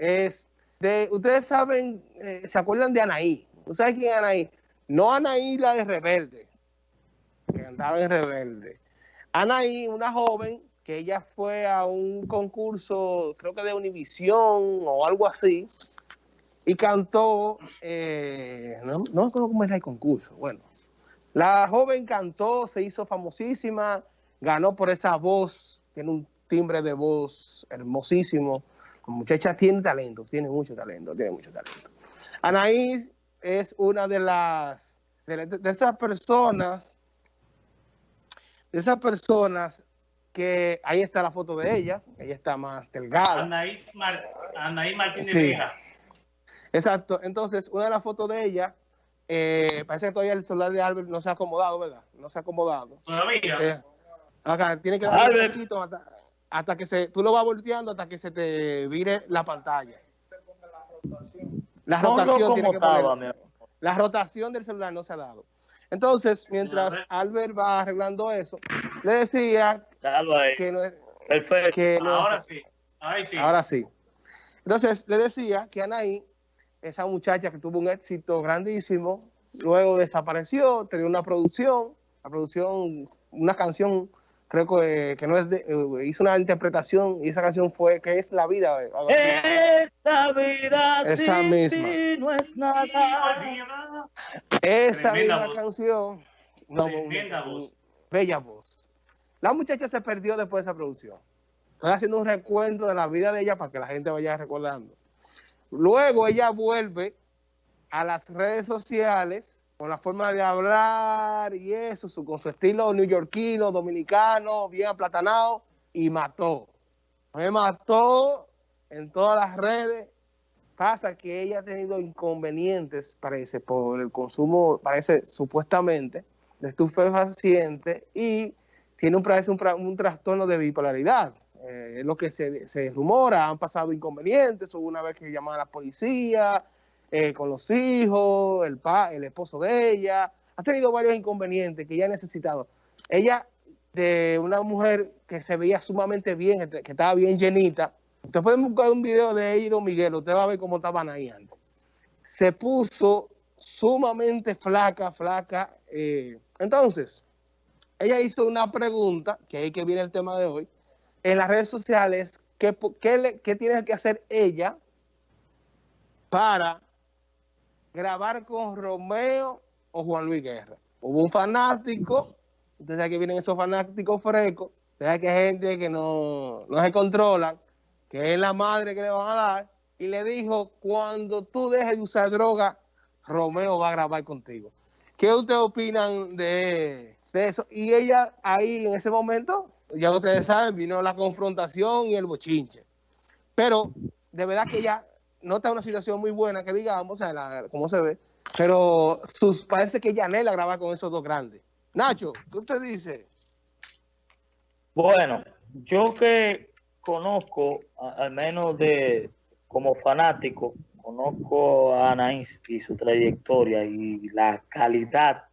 es de, ustedes saben, eh, ¿se acuerdan de Anaí? ¿Ustedes saben quién es Anaí? No Anaí la de Rebelde, que andaba en Rebelde. Anaí, una joven que ella fue a un concurso, creo que de Univisión o algo así, y cantó, eh, no, no me acuerdo cómo era el concurso, bueno, la joven cantó, se hizo famosísima, ganó por esa voz, tiene un timbre de voz hermosísimo, muchacha tiene talento, tiene mucho talento, tiene mucho talento. Anaís es una de las, de, esas personas, de esas personas que ahí está la foto de ella, ella está más delgada. Anaís, Martínez sí. Exacto, entonces una de las fotos de ella, eh, parece que todavía el celular de Albert no se ha acomodado, ¿verdad? No se ha acomodado. Todavía. Eh, acá, tiene que dar un poquito hasta, hasta, que se, tú lo vas volteando hasta que se te vire la pantalla. La rotación tiene que poner, La rotación del celular no se ha dado. Entonces, mientras Albert va arreglando eso, le decía que no es... Perfecto. Que ahora sí. sí. Ahora sí. Entonces, le decía que Anaí esa muchacha que tuvo un éxito grandísimo, luego desapareció, tenía una producción, la producción, una canción, creo que, que no es de, eh, hizo una interpretación y esa canción fue que es la vida. Esta vida esa misma. no es nada. Esa misma canción. No, voz. Bella voz. La muchacha se perdió después de esa producción. Estoy haciendo un recuento de la vida de ella para que la gente vaya recordando. Luego ella vuelve a las redes sociales con la forma de hablar y eso, su, con su estilo neoyorquino, dominicano, bien aplatanado, y mató. Me mató en todas las redes. Pasa que ella ha tenido inconvenientes, parece, por el consumo, parece supuestamente, de estupefacientes y tiene un, un, un trastorno de bipolaridad. Eh, es lo que se, rumora, han pasado inconvenientes, hubo una vez que llamaban a la policía, eh, con los hijos, el, pa, el esposo de ella, ha tenido varios inconvenientes que ya ha necesitado. Ella, de una mujer que se veía sumamente bien, que estaba bien llenita, usted puede buscar un video de ella y Don Miguel, usted va a ver cómo estaban ahí antes. Se puso sumamente flaca, flaca. Eh, entonces, ella hizo una pregunta, que ahí que viene el tema de hoy, en las redes sociales qué, qué, tiene que hacer ella para grabar con Romeo o Juan Luis Guerra. Hubo un fanático, sabe que vienen esos fanáticos frescos, sabe que hay gente que no, no se controlan, que es la madre que le van a dar, y le dijo, cuando tú dejes de usar droga, Romeo va a grabar contigo. ¿Qué ustedes opinan de eso? Y ella ahí en ese momento ya ustedes saben, vino la confrontación y el bochinche. Pero de verdad que ya no está una situación muy buena, que digamos, o sea, como se ve, pero sus, parece que anhela grabar con esos dos grandes. Nacho, ¿qué usted dice? Bueno, yo que conozco, al menos de como fanático, conozco a Anaís y su trayectoria y la calidad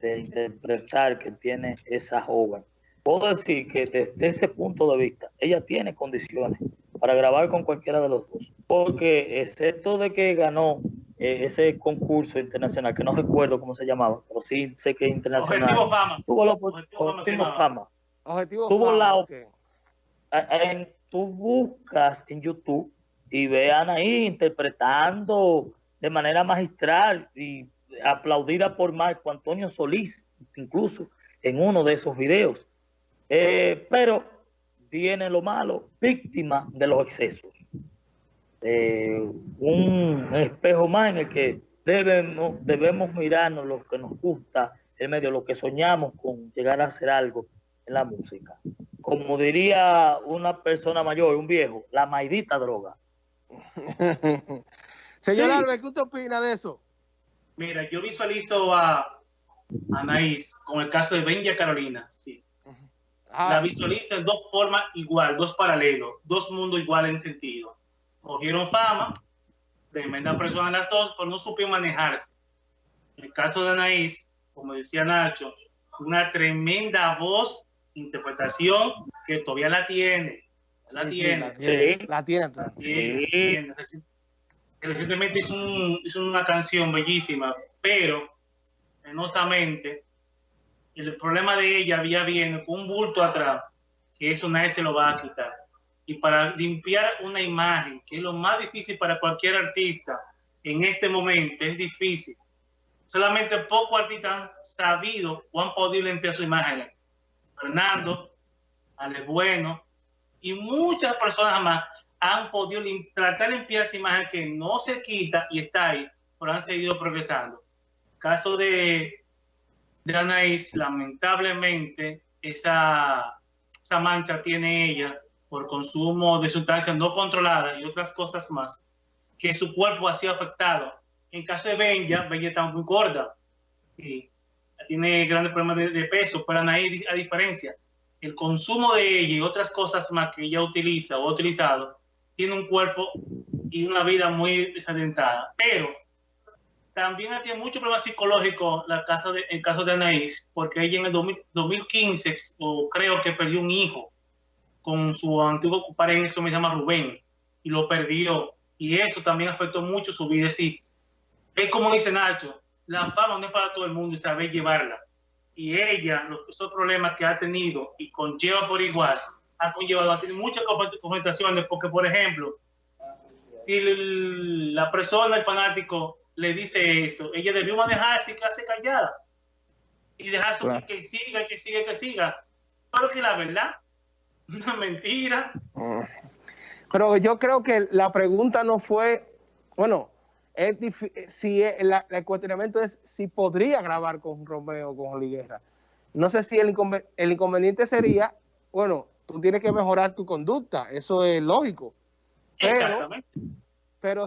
de interpretar que tiene esa joven puedo decir que desde ese punto de vista, ella tiene condiciones para grabar con cualquiera de los dos. Porque excepto de que ganó eh, ese concurso internacional, que no recuerdo cómo se llamaba, pero sí sé que internacional. Objetivo Fama. Tuvo la Objetivo, Fama. Objetivo tuvo fama, la en, tú buscas en YouTube y vean ahí interpretando de manera magistral y aplaudida por Marco Antonio Solís, incluso en uno de esos videos. Eh, pero viene lo malo, víctima de los excesos. Eh, un espejo más en el que debemos, debemos mirarnos lo que nos gusta, en medio de lo que soñamos con llegar a hacer algo en la música. Como diría una persona mayor, un viejo, la maidita droga. Señor sí. ¿qué usted opina de eso? Mira, yo visualizo a Anaís con el caso de Benja Carolina, sí la visualiza en dos formas igual, dos paralelos, dos mundos iguales en sentido. Cogieron fama, tremenda persona las dos, pero no supieron manejarse. En el caso de Anaís, como decía Nacho, una tremenda voz, interpretación que todavía la tiene. La tiene. Sí, la tiene. Sí. Recientemente hizo, un, hizo una canción bellísima, pero penosamente el problema de ella había viene con un bulto atrás, que eso nadie se lo va a quitar. Y para limpiar una imagen, que es lo más difícil para cualquier artista en este momento, es difícil. Solamente pocos artistas han sabido o han podido limpiar su imagen. Fernando, Ale Bueno y muchas personas más han podido tratar de limpiar esa imagen que no se quita y está ahí, pero han seguido progresando. Caso de de Anaís, lamentablemente, esa, esa mancha tiene ella por consumo de sustancias no controladas y otras cosas más, que su cuerpo ha sido afectado. En caso de Benja, Benja está muy gorda y tiene grandes problemas de, peso, pero Anaís, a diferencia, el consumo de ella y otras cosas más que ella utiliza o ha utilizado, tiene un cuerpo y una vida muy desadentada. Pero también tiene mucho problema psicológico la de, el caso de Anaís, porque ella en el 2015, o creo que perdió un hijo con su antiguo pareja, eso me llama Rubén, y lo perdió. Y eso también afectó mucho su vida. Sí, es como dice Nacho, la fama no es para todo el mundo y saber llevarla. Y ella, los, esos problemas que ha tenido y conlleva por igual, ha conllevado a tener muchas complicaciones, porque, por ejemplo, si la persona, el fanático, le dice eso, ella debió manejarse y quedarse callada y dejar su que, siga, que siga, que siga. Pero que la verdad, una mentira. Pero yo creo que la pregunta no fue, bueno, es si el cuestionamiento es si podría grabar con Romeo o con Oliguera. No sé si el, el inconveniente sería, bueno, tú tienes que mejorar tu conducta, eso es lógico. Pero, Exactamente. pero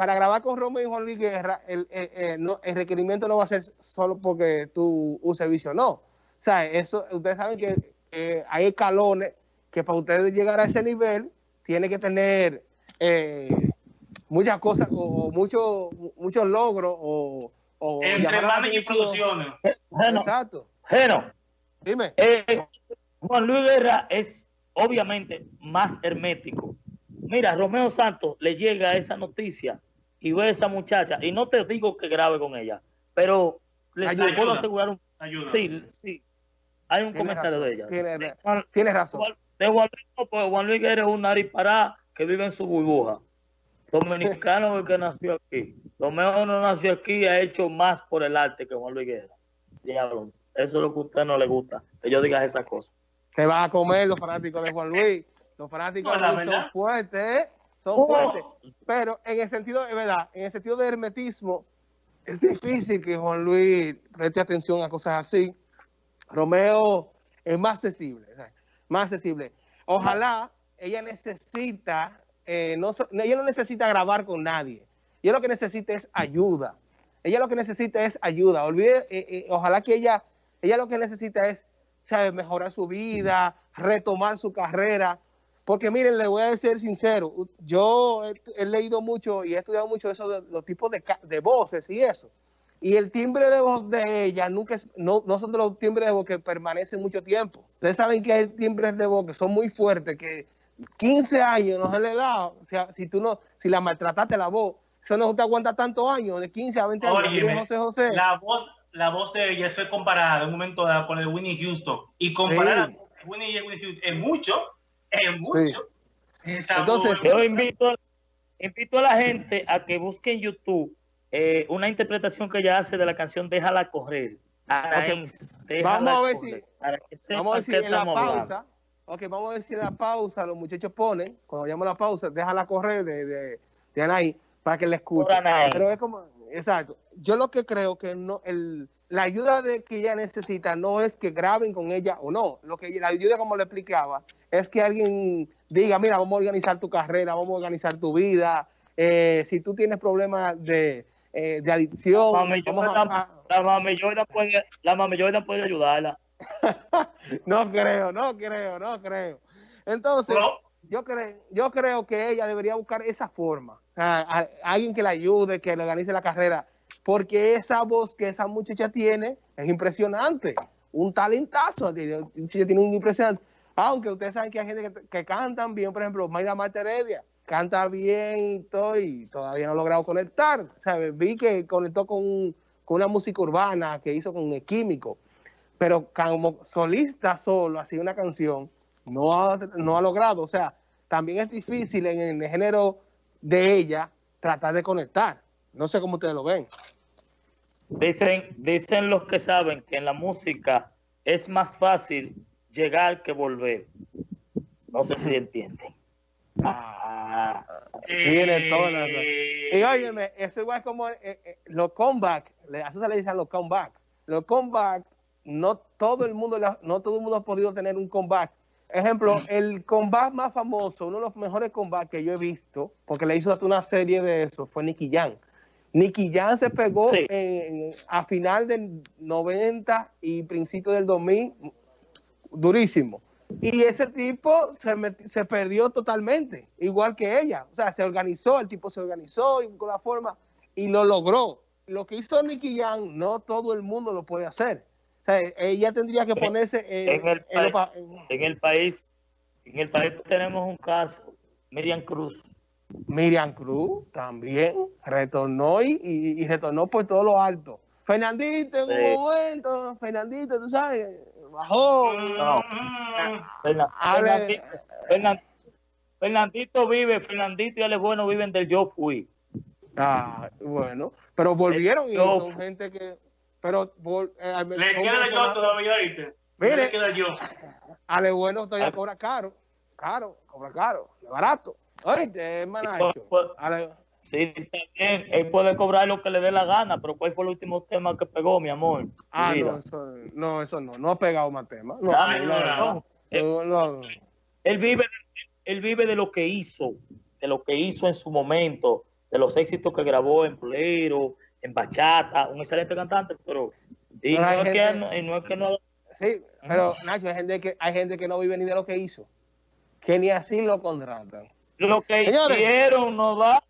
para grabar con Romeo y Juan Luis Guerra, el, el, requerimiento no va a ser solo porque tú uses vicio, no. O sea, eso, ustedes saben que hay escalones que para ustedes llegar a ese nivel, tiene que tener eh, muchas cosas o, muchos muchos logros o, o entre manos y producciones. Exacto. Geno, dime. Eh, Juan Luis Guerra es obviamente más hermético. Mira, Romeo Santos le llega esa noticia y ve a esa muchacha, y no te digo que grabe con ella, pero le, puedo asegurar un... Sí, sí. Hay un comentario de ella. Tienes, razón. De Juan Luis, pues Juan Luis es un nariz que vive en su burbuja. Dominicano que nació aquí. Romeo no nació aquí y ha hecho más por el arte que Juan Luis Guerra. Diablo, eso es lo que a usted no le gusta, que yo diga esas cosas. Se van a comer los fanáticos de Juan Luis. Los fanáticos de Juan Luis son fuertes, ¿eh? Son oh. fuertes. Pero en el sentido, de verdad, en el sentido de hermetismo, es difícil que Juan Luis preste atención a cosas así. Romeo es más accesible, más accesible. Ojalá ella necesita, eh, no, ella no necesita grabar con nadie. Ella lo que necesita es ayuda. Ella lo que necesita es ayuda. Olvide, eh, eh, ojalá que ella, ella lo que necesita es, sabe, mejorar su vida, retomar su carrera porque miren, le voy a ser sincero, yo he, leído mucho y he estudiado mucho eso de los tipos de, voces y eso. Y el timbre de voz de ella nunca es, no, no son de los timbres de voz que permanecen mucho tiempo. Ustedes saben que hay timbres de voz que son muy fuertes, que 15 años no se le da, o sea, si tú no, si la maltrataste la voz, eso no te aguanta tantos años, de 15 a 20 años. José José. La voz, la voz de ella se comparada en un momento dado con el de Winnie Houston. Y comparar sí. Winnie y Winnie Houston es mucho, es mucho. Entonces, yo invito, invito a la gente a que busque en YouTube eh, una interpretación que ella hace de la canción Déjala correr. vamos a ver si, vamos a ver si en la pausa, okay, vamos a ver si en la pausa los muchachos ponen, cuando llamo la pausa, déjala correr de, de, de Anaí, para que la escuchen. Pero es como, exacto. Yo lo que creo que no, el, la ayuda de que ella necesita no es que graben con ella o no. Lo que la ayuda, como le explicaba, es que alguien diga, mira, vamos a organizar tu carrera, vamos a organizar tu vida. Eh, si tú tienes problemas de, eh, de adicción, la mamillona puede, la puede ayudarla. no creo, no creo, no creo. Entonces, yo, creo, yo creo que ella debería buscar esa forma. alguien que la ayude, que le organice la carrera porque esa voz que esa muchacha tiene es impresionante, un talentazo, tiene un impresionante. Aunque ustedes saben que hay gente que, que cantan bien, por ejemplo, Mayra Marta Heredia, canta bien y todo, y todavía no ha logrado conectar. ¿sabes? Vi que conectó con, con una música urbana que hizo con el químico, pero como solista solo, así una canción, no ha, no ha logrado. O sea, también es difícil en el género de ella tratar de conectar. No sé cómo ustedes lo ven. Dicen, dicen los que saben que en la música es más fácil llegar que volver. No sé si entienden. Ah, tiene toda la Y óyeme, eso igual como eh, eh, los comeback, eso se le dicen los comeback. Los comeback, no todo el mundo, no todo el mundo ha podido tener un comeback. Ejemplo, el comeback más famoso, uno de los mejores comebacks que yo he visto, porque le hizo hasta una serie de eso, fue Nicky Jam. Nicky Jam se pegó a final del 90 y principio del 2000, durísimo. Y ese tipo se, se perdió totalmente, igual que ella. O sea, se organizó, el tipo se organizó y con la forma y lo logró. Lo que hizo Nicky Jam, no todo el mundo lo puede hacer. O sea, ella tendría que ponerse en, el, en el país. En el país tenemos un caso, Miriam Cruz. Miriam Cruz también retornó y, retornó por todo lo alto. Fernandito en un momento, Fernandito, tú sabes, bajó. No. Fernandito, vive, Fernandito y Ale Bueno viven del yo fui. Ah, bueno, pero volvieron y son gente que... Pero, eh, le queda yo todavía, ¿viste? Mire, le queda yo. Ale Bueno todavía ah. cobra caro, caro, cobra caro, barato. Oíste, hermanacho. Sí, también, él puede cobrar lo que le dé la gana, pero ¿cuál fue el último tema que pegó, mi amor? Ah, no eso, no, eso no, no ha pegado más temas. No, no, no, Él, vive, él vive de lo que hizo, de lo que hizo en su momento, de los éxitos que grabó en Bolero, en Bachata, un excelente cantante, pero... Y no, es que, no, es que no... Sí, pero Nacho, hay gente, que, hay gente que no vive ni de lo que hizo, que ni así lo contratan. Lo que hicieron no da